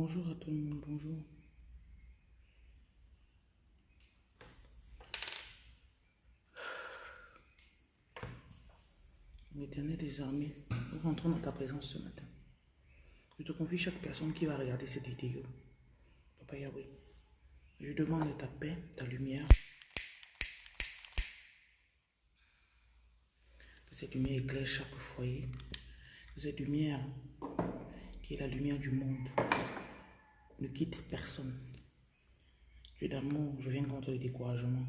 Bonjour à tout le monde, bonjour. Éternel des armées, nous rentrons dans ta présence ce matin. Je te confie chaque personne qui va regarder cette vidéo. Papa Yahweh, je demande ta paix, ta lumière. Que cette lumière éclaire chaque foyer. Cette lumière, qui est la lumière du monde, ne quitte personne. Dieu d'amour, je viens contre le découragement.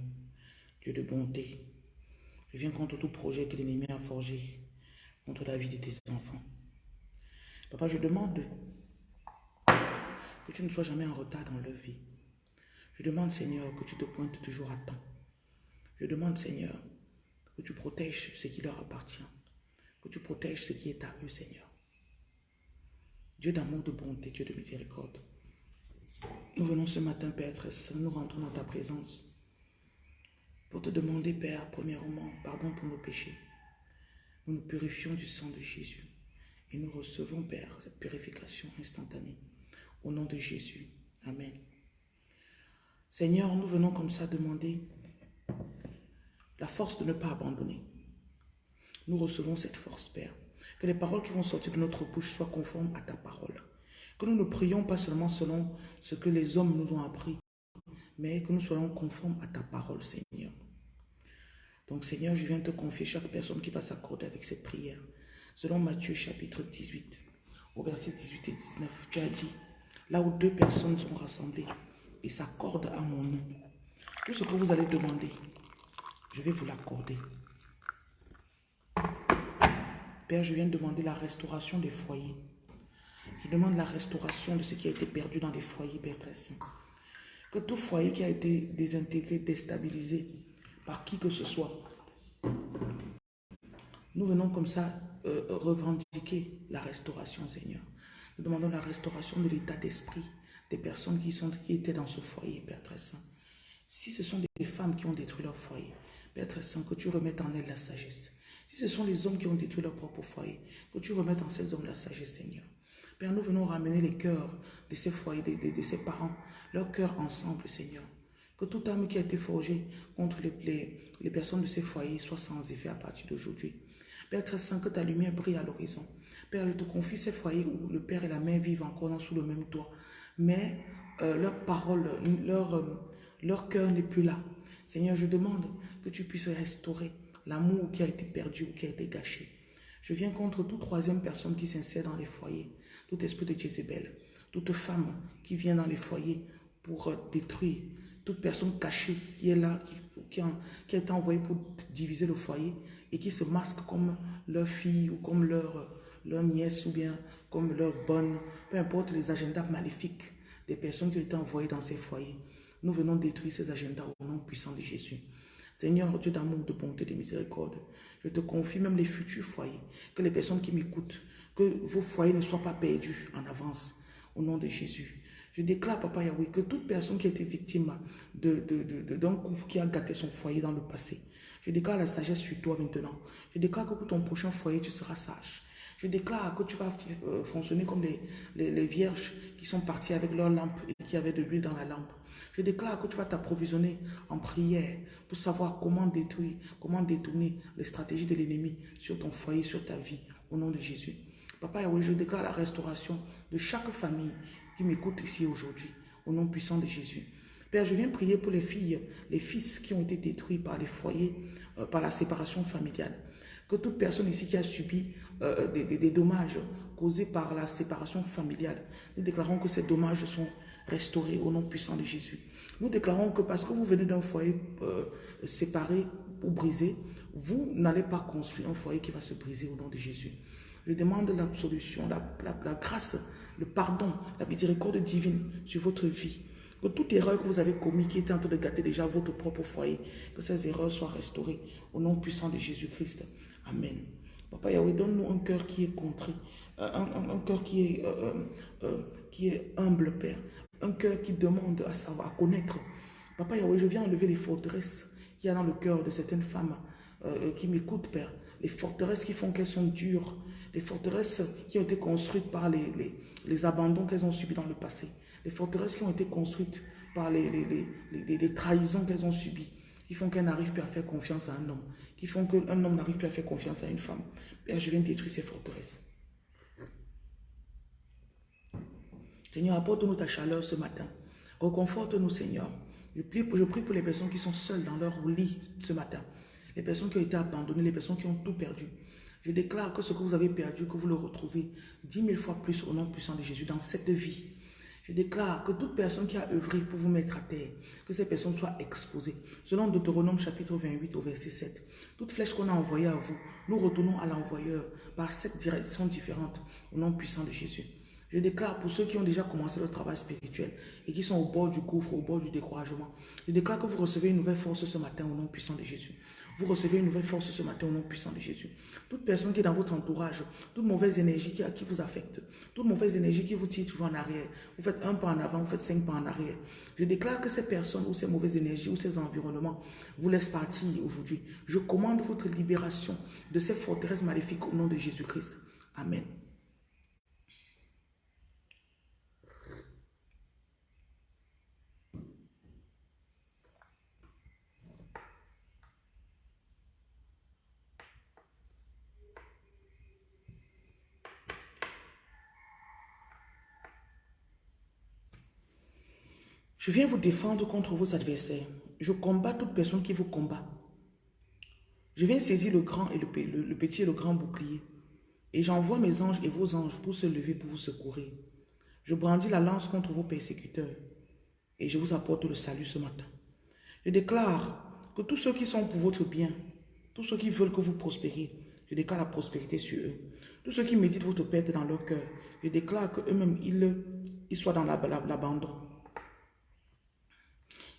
Dieu de bonté, je viens contre tout projet que l'ennemi a forgé contre la vie de tes enfants. Papa, je demande que tu ne sois jamais en retard dans leur vie. Je demande, Seigneur, que tu te pointes toujours à temps. Je demande, Seigneur, que tu protèges ce qui leur appartient. Que tu protèges ce qui est à eux, Seigneur. Dieu d'amour, de bonté, Dieu de miséricorde. Nous venons ce matin, Père très saint, nous rentrons dans ta présence pour te demander, Père, premièrement, pardon pour nos péchés. Nous nous purifions du sang de Jésus et nous recevons, Père, cette purification instantanée. Au nom de Jésus. Amen. Seigneur, nous venons comme ça demander la force de ne pas abandonner. Nous recevons cette force, Père. Que les paroles qui vont sortir de notre bouche soient conformes à ta parole. Que nous ne prions pas seulement selon ce que les hommes nous ont appris, mais que nous soyons conformes à ta parole, Seigneur. Donc, Seigneur, je viens te confier chaque personne qui va s'accorder avec cette prière. Selon Matthieu chapitre 18, au verset 18 et 19, tu as dit, là où deux personnes sont rassemblées et s'accordent à mon nom, tout ce que vous allez demander, je vais vous l'accorder. Père, je viens de demander la restauration des foyers. Je demande la restauration de ce qui a été perdu dans les foyers, saint. Que tout foyer qui a été désintégré, déstabilisé par qui que ce soit, nous venons comme ça euh, revendiquer la restauration, Seigneur. Nous demandons la restauration de l'état d'esprit des personnes qui, sont, qui étaient dans ce foyer, Père très saint. Si ce sont des femmes qui ont détruit leur foyer, Père très saint, que tu remettes en elles la sagesse. Si ce sont les hommes qui ont détruit leur propre foyer, que tu remettes en ces hommes la sagesse, Seigneur. Père, nous venons ramener les cœurs de ces foyers, de, de, ces parents, leurs cœurs ensemble, Seigneur. Que toute âme qui a été forgée contre les, les, personnes de ces foyers soit sans effet à partir d'aujourd'hui. Père très saint, que ta lumière brille à l'horizon. Père, je te confie ces foyers où le Père et la Mère vivent encore sous le même toit. Mais euh, leur parole, leur, euh, leur cœur n'est plus là. Seigneur, je demande que tu puisses restaurer l'amour qui a été perdu ou qui a été gâché. Je viens contre toute troisième personne qui s'insère dans les foyers, tout esprit de Jézabel, toute femme qui vient dans les foyers pour détruire, toute personne cachée qui est là, qui, a, qui a été envoyée pour diviser le foyer et qui se masque comme leur fille ou comme leur, leur nièce ou bien comme leur bonne, peu importe les agendas maléfiques des personnes qui ont été envoyées dans ces foyers. Nous venons détruire ces agendas au nom puissant de Jésus. Seigneur, Dieu d'amour, de bonté, de miséricorde, je te confie même les futurs foyers, que les personnes qui m'écoutent, que vos foyers ne soient pas perdus en avance, au nom de Jésus. Je déclare, Papa Yahweh, que toute personne qui a été victime d'un de, de, couple qui a gâté son foyer dans le passé, je déclare la sagesse sur toi maintenant. Je déclare que pour ton prochain foyer, tu seras sage. Je déclare que tu vas fonctionner comme les, les, les vierges qui sont parties avec leur lampe et qui avaient de l'huile dans la lampe. Je déclare que tu vas t'approvisionner en prière pour savoir comment détruire, comment détourner les stratégies de l'ennemi sur ton foyer, sur ta vie, au nom de Jésus. Papa Yahweh, je déclare la restauration de chaque famille qui m'écoute ici aujourd'hui, au nom puissant de Jésus. Père, je viens prier pour les filles, les fils qui ont été détruits par les foyers, euh, par la séparation familiale. Que toute personne ici qui a subi euh, des, des, dommages causés par la séparation familiale, nous déclarons que ces dommages sont restaurés au nom puissant de Jésus. Nous déclarons que parce que vous venez d'un foyer euh, séparé ou brisé, vous n'allez pas construire un foyer qui va se briser au nom de Jésus. Je demande l'absolution, la, grâce, le pardon, la miséricorde divine sur votre vie. Que toute erreur que vous avez commise qui était en train de gâter déjà votre propre foyer, que ces erreurs soient restaurées au nom puissant de Jésus-Christ. Amen. Papa Yahweh, donne-nous un cœur qui est contrit, un, un, cœur qui est, euh, euh, qui est humble, Père. Un cœur qui demande à savoir, à connaître. Papa Yahweh, je viens enlever les forteresses qu'il y a dans le cœur de certaines femmes euh, qui m'écoutent, Père, les forteresses qui font qu'elles sont dures, les forteresses qui ont été construites par les, les, abandons qu'elles ont subis dans le passé, les forteresses qui ont été construites par les, les trahisons qu'elles ont subies, qui font qu'elles n'arrivent plus à faire confiance à un homme, qui font qu'un homme n'arrive plus à faire confiance à une femme. Père, je viens détruire ces forteresses. Seigneur, apporte-nous ta chaleur ce matin. Reconforte-nous, Seigneur. Je prie pour les personnes qui sont seules dans leur lit ce matin. Les personnes qui ont été abandonnées, les personnes qui ont tout perdu. Je déclare que ce que vous avez perdu, que vous le retrouvez dix mille fois plus au nom puissant de Jésus dans cette vie. Je déclare que toute personne qui a œuvré pour vous mettre à terre, que ces personnes soient exposées. Selon Deutéronome chapitre 28 au verset 7, toute flèche qu'on a envoyée à vous, nous retournons à l'envoyeur par sept directions différentes au nom puissant de Jésus. Je déclare pour ceux qui ont déjà commencé le travail spirituel et qui sont au bord du gouffre, au bord du découragement, je déclare que vous recevez une nouvelle force ce matin au nom puissant de Jésus. Vous recevez une nouvelle force ce matin au nom puissant de Jésus. Toute personne qui est dans votre entourage, toute mauvaise énergie qui, qui vous affecte, toute mauvaise énergie qui vous tire toujours en arrière, vous faites un pas en avant, vous faites cinq pas en arrière. Je déclare que ces personnes ou ces mauvaises énergies ou ces environnements vous laissent partir aujourd'hui. Je commande votre libération de ces forteresses maléfiques au nom de Jésus-Christ. Amen. Je viens vous défendre contre vos adversaires. Je combats toute personne qui vous combat. Je viens saisir le grand et le, petit et le grand bouclier. Et j'envoie mes anges et vos anges pour se lever pour vous secourir. Je brandis la lance contre vos persécuteurs. Et je vous apporte le salut ce matin. Je déclare que tous ceux qui sont pour votre bien, tous ceux qui veulent que vous prospériez, je déclare la prospérité sur eux. Tous ceux qui méditent votre perte dans leur cœur, je déclare qu'eux-mêmes, ils, ils soient dans l'abandon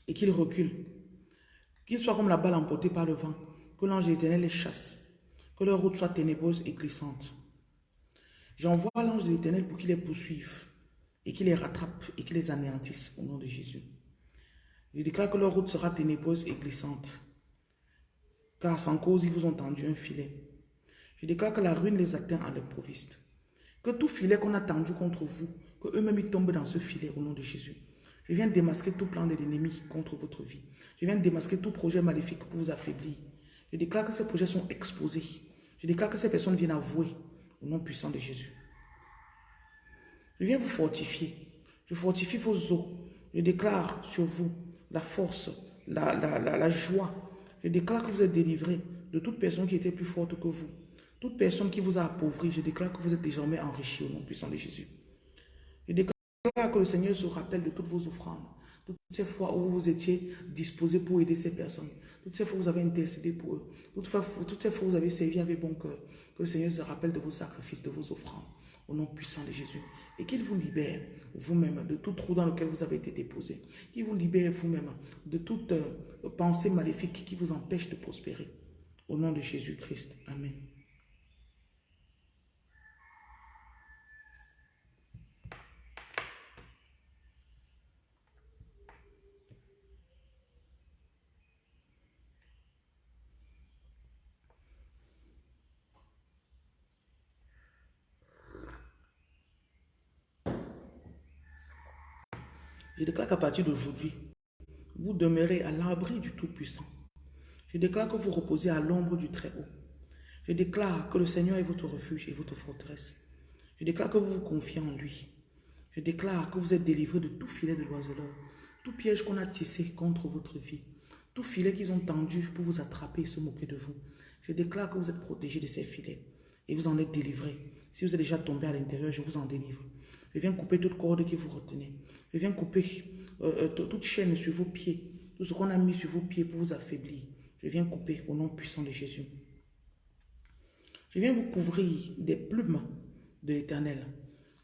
et qu'ils reculent. Qu'ils soient comme la balle emportée par le vent, que l'ange éternel les chasse, que leur route soit ténébreuse et glissante. J'envoie l'ange de l'éternel pour qu'il les poursuive et qu'il les rattrape et qu'il les anéantisse au nom de Jésus. Je déclare que leur route sera ténébreuse et glissante, car sans cause ils vous ont tendu un filet. Je déclare que la ruine les atteint à l'improviste. Que tout filet qu'on a tendu contre vous, que eux-mêmes tombent dans ce filet au nom de Jésus. Je viens démasquer tout plan de l'ennemi contre votre vie. Je viens démasquer tout projet maléfique pour vous affaiblir. Je déclare que ces projets sont exposés. Je déclare que ces personnes viennent avouer au nom puissant de Jésus. Je viens vous fortifier. Je fortifie vos os. Je déclare sur vous la force, la, joie. Je déclare que vous êtes délivrés de toute personne qui était plus forte que vous. Toute personne qui vous a appauvri, je déclare que vous êtes désormais enrichi au nom puissant de Jésus. Je déclare que le Seigneur se rappelle de toutes vos offrandes, toutes ces fois où vous étiez disposé pour aider ces personnes, toutes ces fois où vous avez intercédé pour eux, toutes, ces fois où vous avez servi avec bon cœur, que le Seigneur se rappelle de vos sacrifices, de vos offrandes, au nom puissant de Jésus, et qu'il vous libère vous-même de tout trou dans lequel vous avez été déposé, qu'il vous libère vous-même de toute euh, pensée maléfique qui vous empêche de prospérer, au nom de Jésus-Christ. Amen. Je déclare qu'à partir d'aujourd'hui, vous demeurez à l'abri du Tout-Puissant. Je déclare que vous reposez à l'ombre du Très-Haut. Je déclare que le Seigneur est votre refuge et votre forteresse. Je déclare que vous vous confiez en lui. Je déclare que vous êtes délivré de tout filet de l'oiseleur, tout piège qu'on a tissé contre votre vie, tout filet qu'ils ont tendu pour vous attraper et se moquer de vous. Je déclare que vous êtes protégé de ces filets et vous en êtes délivré. Si vous êtes déjà tombé à l'intérieur, je vous en délivre. Je viens couper toute corde qui vous retenait. Je viens couper euh, euh, toute chaîne sur vos pieds. Tout ce qu'on a mis sur vos pieds pour vous affaiblir. Je viens couper au nom puissant de Jésus. Je viens vous couvrir des plumes de l'éternel.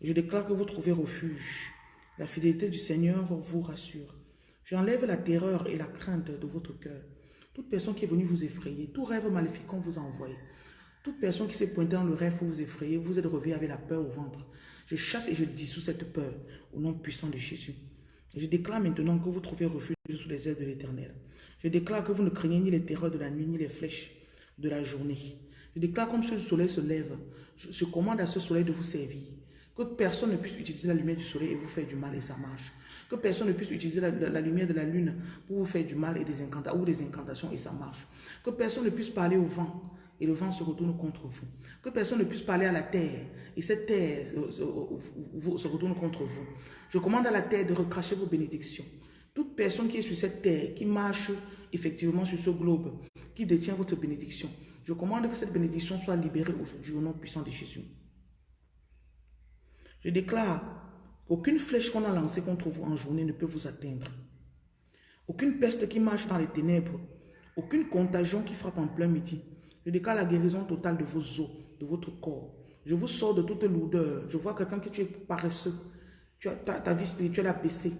Je déclare que vous trouvez refuge. La fidélité du Seigneur vous rassure. J'enlève la terreur et la crainte de votre cœur. Toute personne qui est venue vous effrayer, tout rêve maléfique qu'on vous a envoyé, toute personne qui s'est pointée dans le rêve pour vous effrayer, vous êtes revenu avec la peur au ventre. Je chasse et je dissous cette peur au nom puissant de Jésus. Je déclare maintenant que vous trouvez refuge sous les ailes de l'Éternel. Je déclare que vous ne craignez ni les terreurs de la nuit, ni les flèches de la journée. Je déclare comme ce soleil se lève, je, commande à ce soleil de vous servir. Que personne ne puisse utiliser la lumière du soleil et vous faire du mal et ça marche. Que personne ne puisse utiliser la, lumière de la lune pour vous faire du mal et des incantations, ou des incantations et ça marche. Que personne ne puisse parler au vent et le vent se retourne contre vous. Que personne ne puisse parler à la terre et cette terre se retourne contre vous. Je commande à la terre de recracher vos bénédictions. Toute personne qui est sur cette terre, qui marche effectivement sur ce globe, qui détient votre bénédiction, je commande que cette bénédiction soit libérée aujourd'hui au nom puissant de Jésus. Je déclare qu'aucune flèche qu'on a lancée contre vous en journée ne peut vous atteindre. Aucune peste qui marche dans les ténèbres, aucune contagion qui frappe en plein midi. Je déclare la guérison totale de vos os, de votre corps. Je vous sors de toute lourdeur. Je vois quelqu'un qui tu es paresseux. Tu as, ta, ta vie spirituelle a baissé.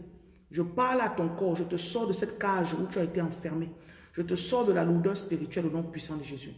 Je parle à ton corps, je te sors de cette cage où tu as été enfermé. Je te sors de la lourdeur spirituelle au nom puissant de Jésus.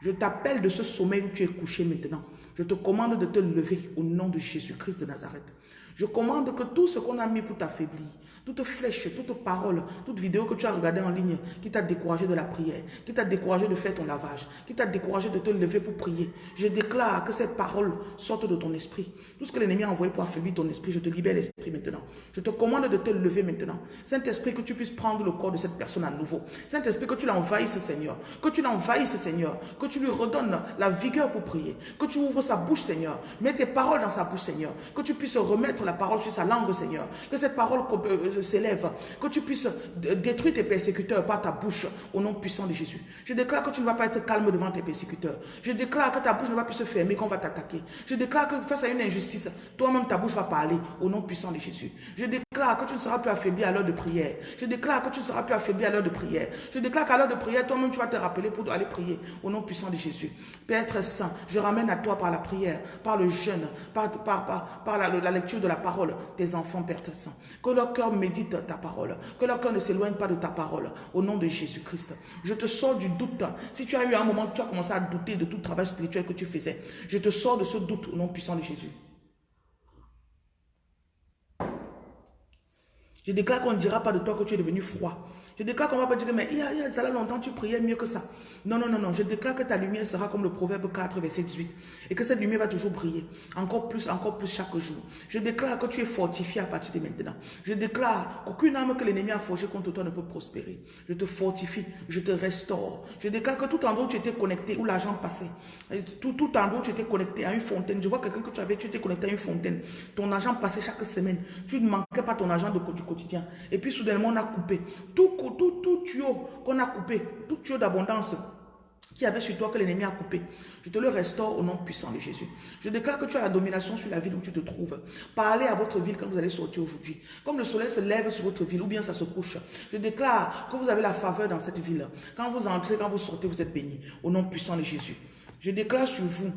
Je t'appelle de ce sommeil où tu es couché maintenant. Je te commande de te lever au nom de Jésus-Christ de Nazareth. Je commande que tout ce qu'on a mis pour t'affaiblir, toute flèche, toute parole, toute vidéo que tu as regardée en ligne qui t'a découragé de la prière, qui t'a découragé de faire ton lavage, qui t'a découragé de te lever pour prier. Je déclare que cette parole sorte de ton esprit. Tout ce que l'ennemi a envoyé pour affaiblir ton esprit, je te libère l'esprit maintenant. Je te commande de te lever maintenant. Saint-Esprit, que tu puisses prendre le corps de cette personne à nouveau. Saint-Esprit, que tu l'envahisses, Seigneur. Que tu l'envahisses, Seigneur. Que tu lui redonnes la vigueur pour prier. Que tu ouvres sa bouche, Seigneur. Mets tes paroles dans sa bouche, Seigneur. Que tu puisses remettre la parole sur sa langue, Seigneur. Que cette parole euh, s'élève, que tu puisses détruire tes persécuteurs par ta bouche au nom puissant de Jésus. Je déclare que tu ne vas pas être calme devant tes persécuteurs. Je déclare que ta bouche ne va plus se fermer qu'on va t'attaquer. Je déclare que face à une injustice, toi-même ta bouche va parler au nom puissant de Jésus. Je déclare que tu ne seras plus affaibli à l'heure de prière. Je déclare que tu ne seras plus affaibli à l'heure de prière. Je déclare qu'à l'heure de prière, toi-même tu vas te rappeler pour aller prier au nom puissant de Jésus. Père très saint, je ramène à toi par la prière, par le jeûne, par, par, par, la, la, lecture la parole, tes enfants, Père très saint. Que leur cœur médite ta parole. Que leur cœur ne s'éloigne pas de ta parole. Au nom de Jésus-Christ. Je te sors du doute. Si tu as eu un moment tu as commencé à douter de tout travail spirituel que tu faisais, je te sors de ce doute au nom puissant de Jésus. Je déclare qu'on ne dira pas de toi que tu es devenu froid. Je déclare qu'on ne va pas dire, mais il y, a, il y a longtemps, tu priais mieux que ça. Non, non, non, non. Je déclare que ta lumière sera comme le proverbe 4, verset 18. Et que cette lumière va toujours briller. Encore plus, encore plus chaque jour. Je déclare que tu es fortifié à partir de maintenant. Je déclare qu'aucune âme que l'ennemi a forgée contre toi ne peut prospérer. Je te fortifie, je te restaure. Je déclare que tout endroit où tu étais connecté, où l'argent passait, tout, tout endroit où tu étais connecté à une fontaine, je vois quelqu'un que tu avais, tu étais connecté à une fontaine. Ton argent passait chaque semaine. Tu ne manquais pas ton argent du quotidien. Et puis soudainement, on a coupé. Tout tout, tout tuyau qu'on a coupé, tout tuyau d'abondance qui avait sur toi que l'ennemi a coupé. Je te le restaure au nom puissant de Jésus. Je déclare que tu as la domination sur la ville où tu te trouves. Parlez à votre ville quand vous allez sortir aujourd'hui. Comme le soleil se lève sur votre ville ou bien ça se couche. Je déclare que vous avez la faveur dans cette ville. Quand vous entrez, quand vous sortez, vous êtes bénis. Au nom puissant de Jésus. Je déclare sur vous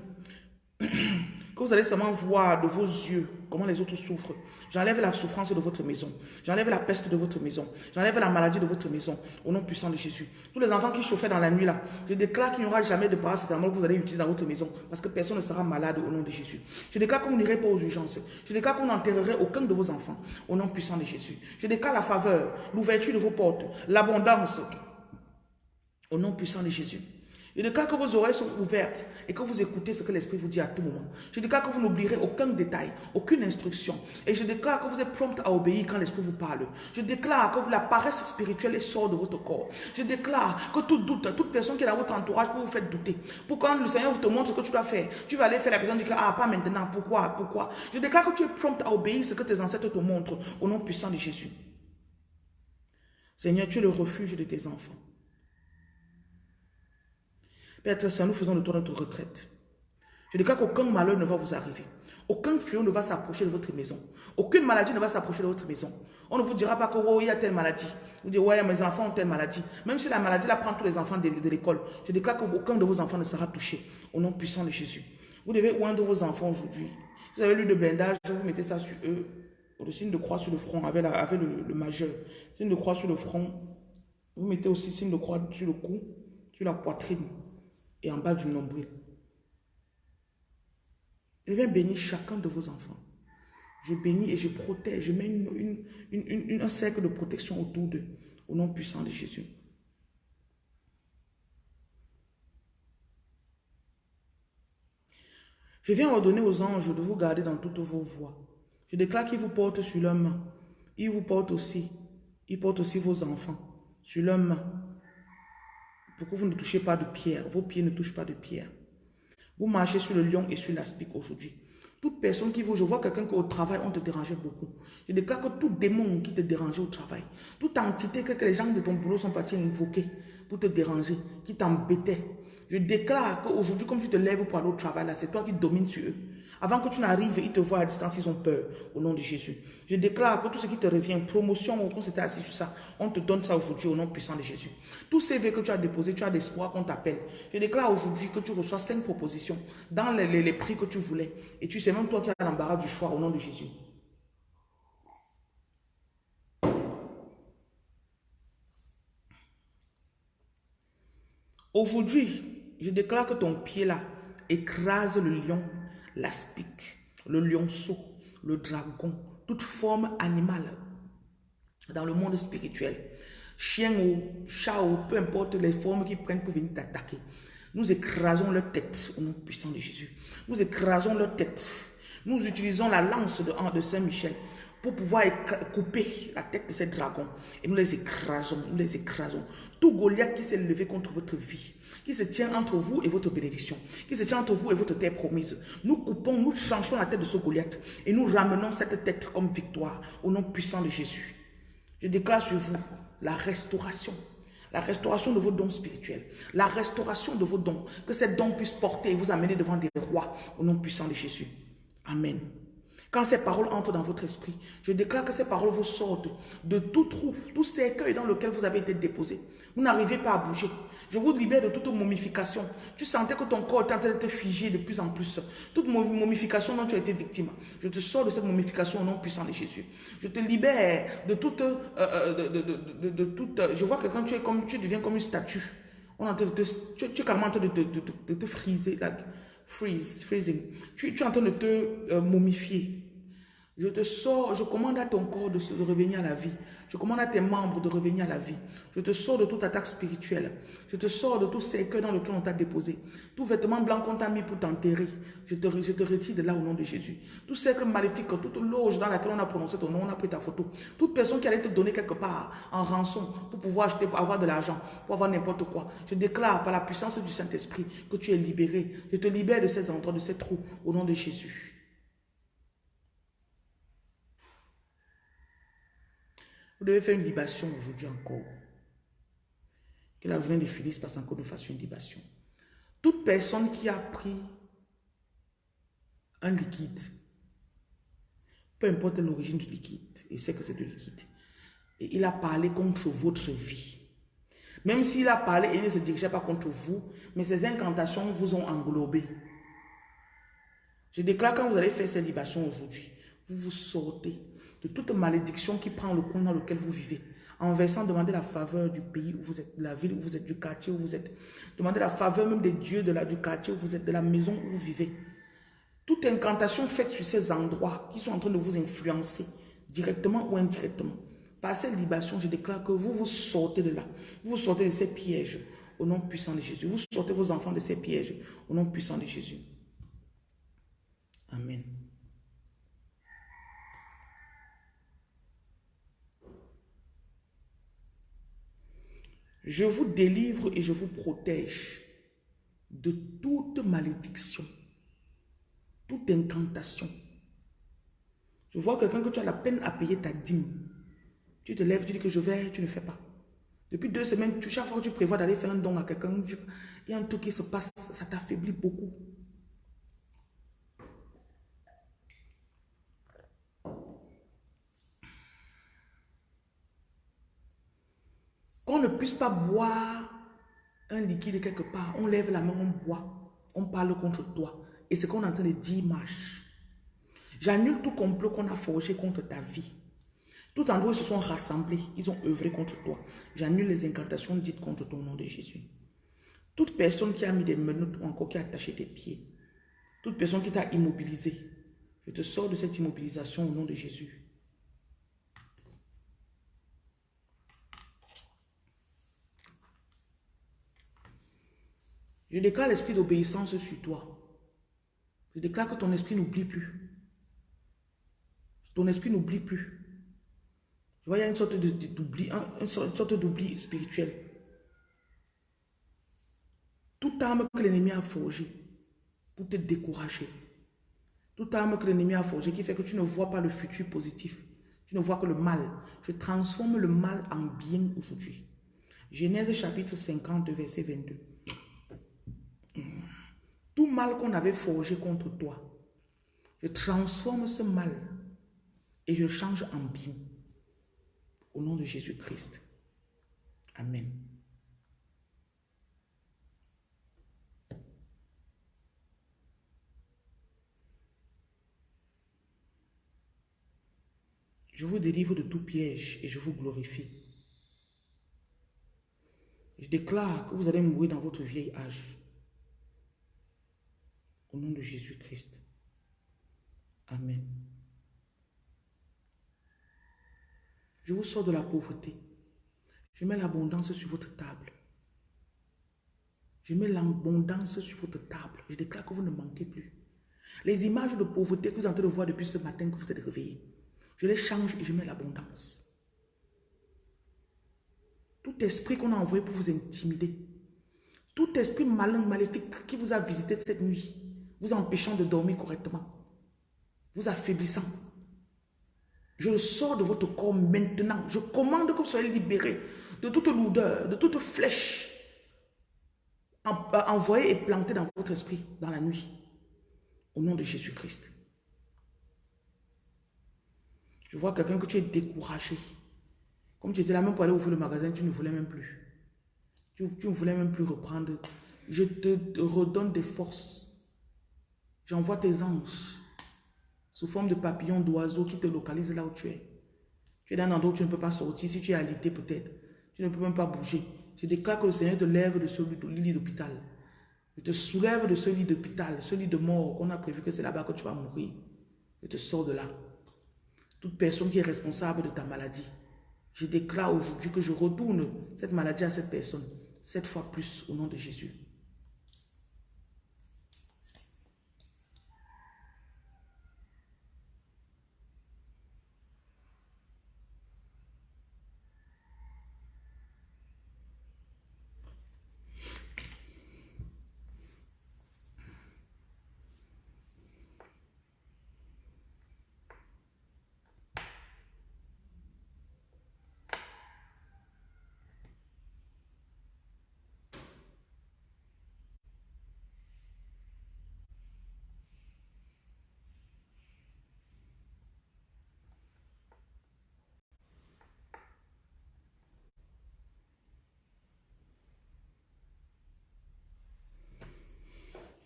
que vous allez seulement voir de vos yeux comment les autres souffrent. J'enlève la souffrance de votre maison. J'enlève la peste de votre maison. J'enlève la maladie de votre maison. Au nom puissant de Jésus. Tous les enfants qui chauffaient dans la nuit là, je déclare qu'il n'y aura jamais de paracétamol que vous allez utiliser dans votre maison. Parce que personne ne sera malade au nom de Jésus. Je déclare vous n'irez pas aux urgences. Je déclare qu'on n'enterrerait aucun de vos enfants. Au nom puissant de Jésus. Je déclare la faveur, l'ouverture de vos portes, l'abondance. Au nom puissant de Jésus. Je déclare que vos oreilles sont ouvertes et que vous écoutez ce que l'Esprit vous dit à tout moment. Je déclare que vous n'oublierez aucun détail, aucune instruction. Et je déclare que vous êtes prompt à obéir quand l'Esprit vous parle. Je déclare que la paresse spirituelle sort de votre corps. Je déclare que tout doute, toute personne qui est dans votre entourage pour vous faire douter. Pour quand le Seigneur vous te montre ce que tu dois faire, tu vas aller faire la personne dit que ah pas maintenant, pourquoi, pourquoi? Je déclare que tu es prompt à obéir ce que tes ancêtres te montrent au nom puissant de Jésus. Seigneur, tu es le refuge de tes enfants. Père Saint, nous faisons de toi notre retraite. Je déclare qu'aucun malheur ne va vous arriver. Aucun fléau ne va s'approcher de votre maison. Aucune maladie ne va s'approcher de votre maison. On ne vous dira pas que oh, il y a telle maladie. Vous dites, ouais, mes enfants ont telle maladie. Même si la maladie la prend tous les enfants de, l'école, je déclare qu'aucun de vos enfants ne sera touché. Au nom puissant de Jésus. Vous devez oindre vos enfants aujourd'hui. Vous avez lu de blindage, vous mettez ça sur eux. Le signe de croix sur le front, avec, le majeur. Signe de croix sur le front. Vous mettez aussi signe de croix sur le cou, sur la poitrine et en bas du nombril. Je viens bénir chacun de vos enfants. Je bénis et je protège. Je mets une, un cercle de protection autour d'eux. Au nom puissant de Jésus. Je viens ordonner aux anges de vous garder dans toutes vos voies. Je déclare qu'ils vous portent sur leurs mains. Ils vous portent aussi. Ils portent aussi vos enfants sur leurs mains. Pour que vous ne touchez pas de pierre? Vos pieds ne touchent pas de pierre. Vous marchez sur le lion et sur l'aspic aujourd'hui. Toute personne qui vous, je vois quelqu'un qui au travail, on te dérangeait beaucoup. Je déclare que tout démon qui te dérangeait au travail, toute entité que, les gens de ton boulot sont partis invoquer pour te déranger, qui t'embêtait. Je déclare qu'aujourd'hui, comme tu te lèves pour aller au travail, là, c'est toi qui domines sur eux. Avant que tu n'arrives, ils te voient à distance, ils ont peur au nom de Jésus. Je déclare que tout ce qui te revient, promotion, on s'était assis sur ça, on te donne ça aujourd'hui au nom puissant de Jésus. Tout CV que tu as déposé, tu as l'espoir qu'on t'appelle. Je déclare aujourd'hui que tu reçois cinq propositions dans les, prix que tu voulais. Et tu sais même toi qui as l'embarras du choix au nom de Jésus. Aujourd'hui, je déclare que ton pied là écrase le lion l'aspic, le lionceau, le dragon, toute forme animale dans le monde spirituel. Chien ou chat ou peu importe les formes qu'ils prennent pour venir t'attaquer. Nous écrasons leur tête au nom puissant de Jésus. Nous écrasons leur tête. Nous utilisons la lance de, de Saint-Michel pour pouvoir couper la tête de ces dragons. Et nous les écrasons, nous les écrasons. Tout Goliath qui s'est levé contre votre vie, qui se tient entre vous et votre bénédiction, qui se tient entre vous et votre terre promise. Nous coupons, nous changeons la tête de ce Goliath et nous ramenons cette tête comme victoire au nom puissant de Jésus. Je déclare sur vous la restauration, la restauration de vos dons spirituels, la restauration de vos dons, que ces dons puissent porter et vous amener devant des rois au nom puissant de Jésus. Amen. Quand ces paroles entrent dans votre esprit, je déclare que ces paroles vous sortent de tout trou, tout cercueil dans lequel vous avez été déposé. Vous n'arrivez pas à bouger. Je vous libère de toute momification. Tu sentais que ton corps était en train de te figer de plus en plus. Toute momification dont tu as été victime. Je te sors de cette momification au nom puissant de Jésus. Je te libère de toute... Euh, euh, de, toute je vois que quand tu, es comme, tu deviens comme une statue. On tu, es carrément en train de, te friser. Freeze, freezing. Tu, tu, es en train de te euh, momifier. Je te sors, je commande à ton corps de, revenir à la vie. Je commande à tes membres de revenir à la vie. Je te sors de toute attaque spirituelle. Je te sors de tout cercueil dans lequel on t'a déposé. Tout vêtement blanc qu'on t'a mis pour t'enterrer. Je te, je te retire de là au nom de Jésus. Tout cercle maléfique, toute loge dans laquelle on a prononcé ton nom, on a pris ta photo. Toute personne qui allait te donner quelque part en rançon pour pouvoir acheter, pour avoir de l'argent, pour avoir n'importe quoi. Je déclare par la puissance du Saint-Esprit que tu es libéré. Je te libère de ces endroits, de ces trous au nom de Jésus. Vous devez faire une libation aujourd'hui encore. Que la journée ne finisse pas sans que nous fassions une libation. Toute personne qui a pris un liquide, peu importe l'origine du liquide, il sait que c'est du liquide, et il a parlé contre votre vie. Même s'il a parlé il ne se dirigeait pas contre vous, mais ces incantations vous ont englobé. Je déclare quand vous allez faire cette libation aujourd'hui, vous vous sortez de toute malédiction qui prend le coin dans lequel vous vivez. En versant, demandez la faveur du pays où vous êtes, de la ville où vous êtes, du quartier où vous êtes. Demandez la faveur même des dieux de du quartier où vous êtes, de la maison où vous vivez. Toute incantation faite sur ces endroits qui sont en train de vous influencer, directement ou indirectement. Par cette libation, je déclare que vous vous sortez de là. Vous sortez de ces pièges au nom puissant de Jésus. Vous sortez vos enfants de ces pièges au nom puissant de Jésus. Amen. Je vous délivre et je vous protège de toute malédiction, toute incantation. Je vois quelqu'un que tu as la peine à payer ta dîme. Tu te lèves, tu dis que je vais, tu ne fais pas. Depuis deux semaines, chaque fois que tu prévois d'aller faire un don à quelqu'un, il y a un truc qui se passe, ça t'affaiblit beaucoup. Qu'on ne puisse pas boire un liquide quelque part, on lève la main, on boit, on parle contre toi. Et ce qu'on est en train de dire marche. J'annule tout complot qu'on a forgé contre ta vie. Tout endroit ils se sont rassemblés, ils ont œuvré contre toi. J'annule les incantations dites contre ton nom de Jésus. Toute personne qui a mis des menottes ou encore qui a attaché tes pieds, toute personne qui t'a immobilisé, je te sors de cette immobilisation au nom de Jésus. Je déclare l'esprit d'obéissance sur toi. Je déclare que ton esprit n'oublie plus. Ton esprit n'oublie plus. Tu vois, il y a une sorte d'oubli, une sorte d'oubli spirituel. Toute arme que l'ennemi a forgée pour te décourager, toute arme que l'ennemi a forgée qui fait que tu ne vois pas le futur positif, tu ne vois que le mal. Je transforme le mal en bien aujourd'hui. Genèse chapitre 50, verset 22. Mal qu'on avait forgé contre toi, je transforme ce mal et je change en bien. Au nom de Jésus-Christ. Amen. Je vous délivre de tout piège et je vous glorifie. Je déclare que vous allez mourir dans votre vieil âge. Au nom de Jésus-Christ. Amen. Je vous sors de la pauvreté. Je mets l'abondance sur votre table. Je mets l'abondance sur votre table. Je déclare que vous ne manquez plus. Les images de pauvreté que vous êtes en train de voir depuis ce matin que vous êtes réveillés, je les change et je mets l'abondance. Tout esprit qu'on a envoyé pour vous intimider, tout esprit malin, maléfique qui vous a visité cette nuit, vous empêchant de dormir correctement, vous affaiblissant, je le sors de votre corps maintenant. Je commande que vous soyez libérés de toute lourdeur, de toute flèche envoyée et plantée dans votre esprit dans la nuit. Au nom de Jésus-Christ. Je vois quelqu'un que tu es découragé. Comme tu étais là même pour aller ouvrir le magasin, tu ne voulais même plus. Tu, tu ne voulais même plus reprendre. Je te redonne des forces. J'envoie tes anges sous forme de papillons, d'oiseaux qui te localisent là où tu es. Tu es dans un endroit où tu ne peux pas sortir. Si tu es alité peut-être, tu ne peux même pas bouger. Je déclare que le Seigneur te lève de ce lit d'hôpital. Je te soulève de ce lit d'hôpital, ce lit de mort qu'on a prévu que c'est là-bas que tu vas mourir. Je te sors de là. Toute personne qui est responsable de ta maladie, je déclare aujourd'hui que je retourne cette maladie à cette personne, sept fois plus au nom de Jésus.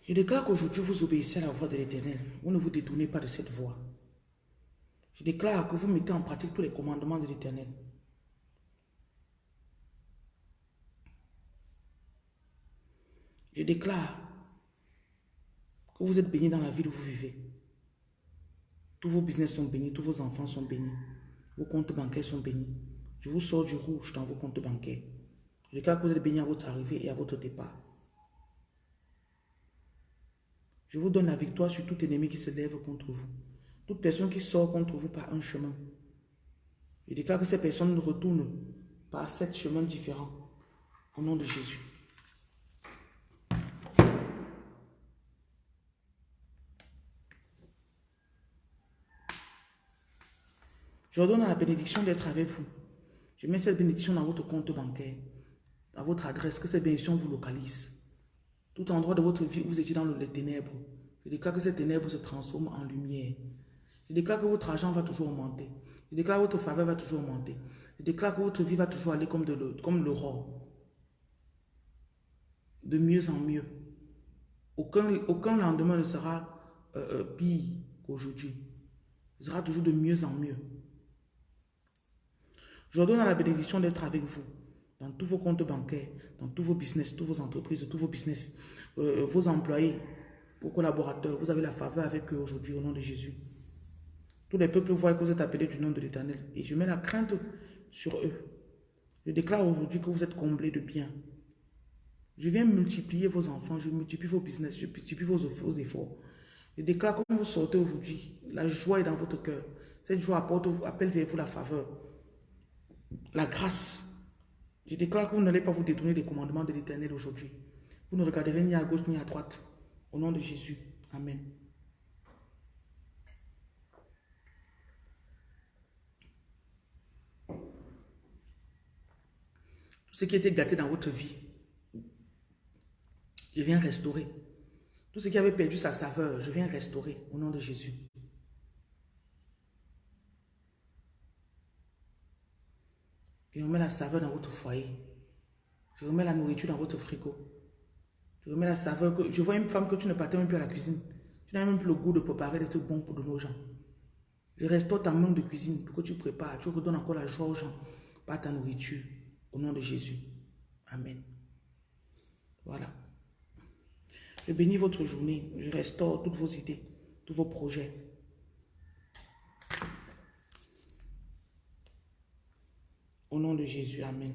Je déclare qu'aujourd'hui vous obéissez à la voix de l'éternel. Vous ne vous détournez pas de cette voix. Je déclare que vous mettez en pratique tous les commandements de l'éternel. Je déclare que vous êtes bénis dans la vie où vous vivez. Tous vos business sont bénis, tous vos enfants sont bénis. Vos comptes bancaires sont bénis. Je vous sors du rouge dans vos comptes bancaires. Je déclare que vous êtes bénis à votre arrivée et à votre départ. Je vous donne la victoire sur tout ennemi qui se lève contre vous. Toute personne qui sort contre vous par un chemin. Je déclare que ces personnes retournent par sept chemins différents. Au nom de Jésus. Je vous donne la bénédiction d'être avec vous. Je mets cette bénédiction dans votre compte bancaire, dans votre adresse, que cette bénédiction vous localise. Tout endroit de votre vie où vous étiez dans les ténèbres, je déclare que ces ténèbres se transforment en lumière. Je déclare que votre argent va toujours augmenter. Je déclare que votre faveur va toujours augmenter. Je déclare que votre vie va toujours aller comme, de, l'aurore. De mieux en mieux. Aucun, lendemain ne sera euh, euh, pire qu'aujourd'hui. Il sera toujours de mieux en mieux. Je vous donne la bénédiction d'être avec vous dans tous vos comptes bancaires, dans tous vos business, toutes vos entreprises, tous vos business, euh, vos employés, vos collaborateurs. Vous avez la faveur avec eux aujourd'hui au nom de Jésus. Tous les peuples voient que vous êtes appelés du nom de l'Éternel. Et je mets la crainte sur eux. Je déclare aujourd'hui que vous êtes comblés de bien. Je viens multiplier vos enfants, je multiplie vos business, je multiplie vos, efforts. Je déclare comme vous sortez aujourd'hui, la joie est dans votre cœur. Cette joie apporte, appelle vers vous la faveur, la grâce. Je déclare que vous n'allez pas vous détourner des commandements de l'éternel aujourd'hui. Vous ne regarderez ni à gauche ni à droite. Au nom de Jésus. Amen. Tout ce qui était gâté dans votre vie, je viens restaurer. Tout ce qui avait perdu sa saveur, je viens restaurer au nom de Jésus. Je remets la saveur dans votre foyer. Je remets la nourriture dans votre frigo. Je remets la saveur. Que, je vois une femme que tu ne partais même plus à la cuisine. Tu n'as même plus le goût de préparer des trucs bons pour de nos gens. Je restaure ta main de cuisine pour que tu prépares. Tu redonnes encore la joie aux gens par ta nourriture. Au nom de Jésus. Amen. Voilà. Je bénis votre journée. Je restaure toutes vos idées, tous vos projets. Au nom de Jésus, Amen.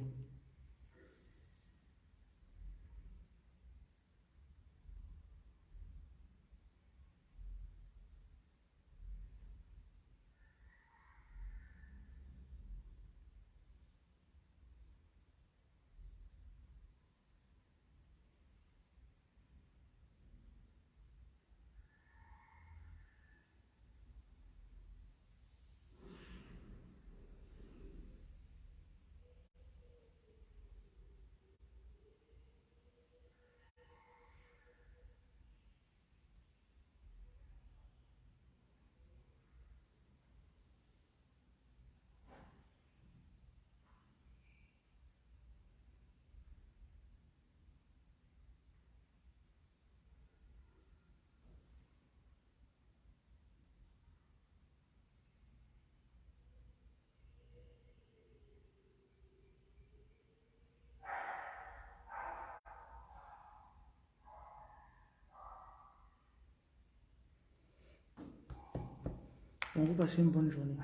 On vous passez une bonne journée.